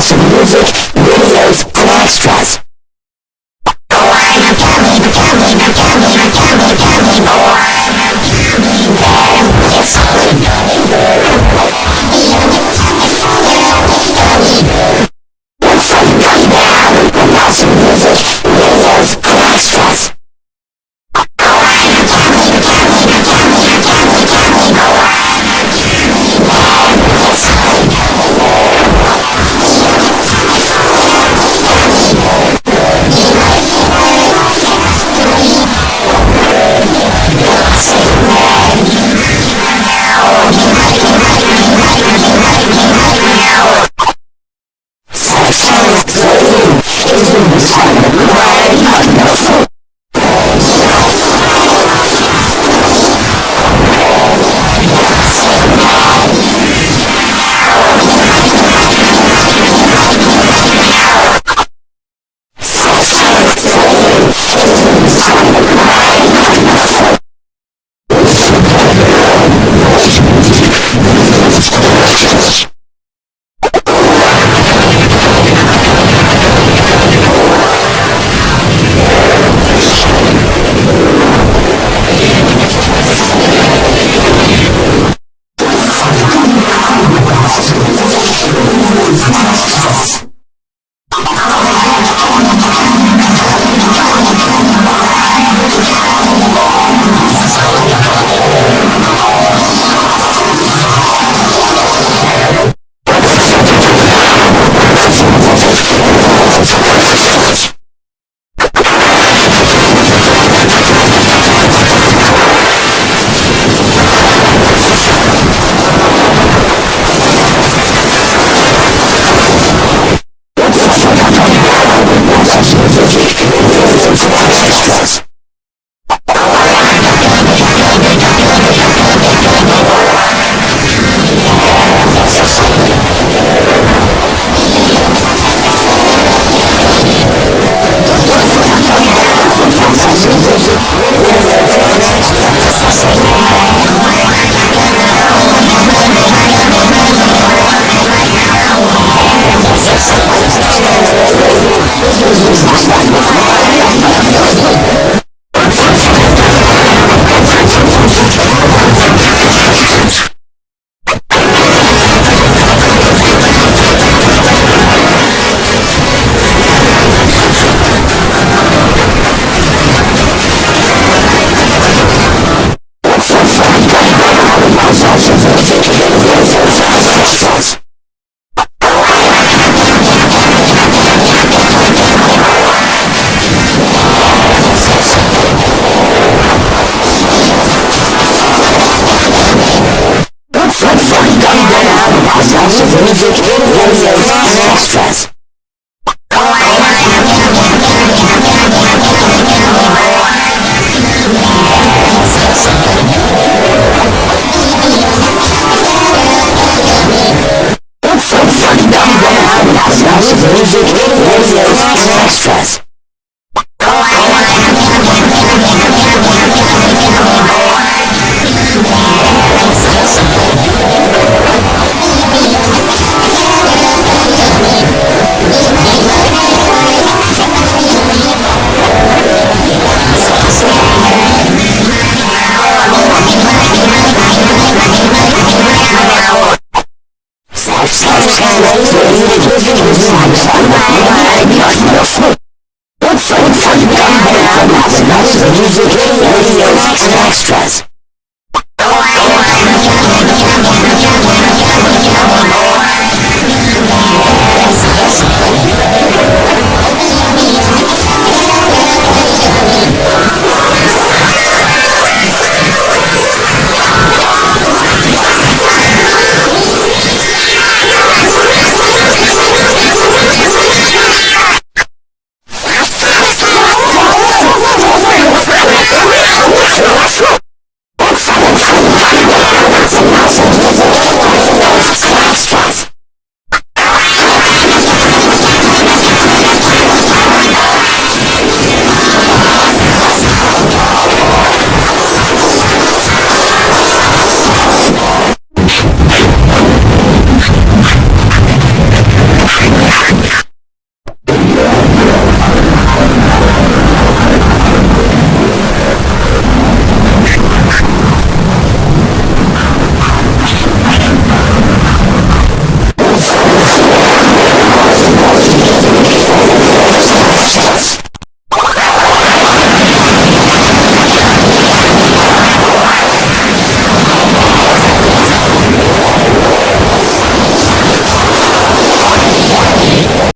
awesome music, videos, and extras. Videos, and extras. you